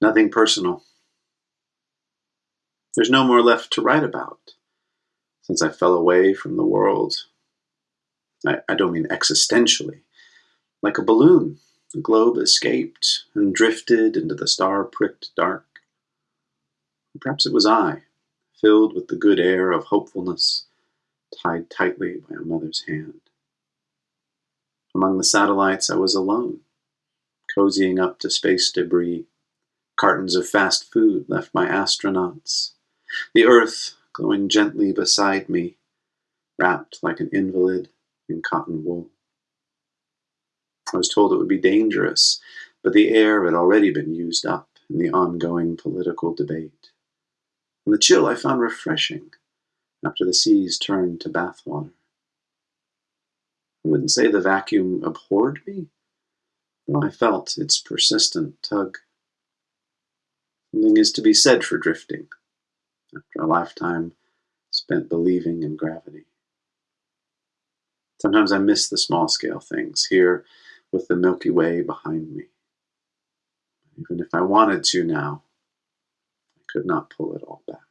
Nothing personal. There's no more left to write about since I fell away from the world. I, I don't mean existentially. Like a balloon, the globe escaped and drifted into the star pricked dark. Perhaps it was I, filled with the good air of hopefulness, tied tightly by a mother's hand. Among the satellites, I was alone, cozying up to space debris. Cartons of fast food left by astronauts. The earth glowing gently beside me, wrapped like an invalid in cotton wool. I was told it would be dangerous, but the air had already been used up in the ongoing political debate. And the chill I found refreshing after the seas turned to bathwater. I wouldn't say the vacuum abhorred me, though I felt its persistent tug. Something is to be said for drifting after a lifetime spent believing in gravity. Sometimes I miss the small scale things here with the Milky Way behind me. Even if I wanted to now, I could not pull it all back.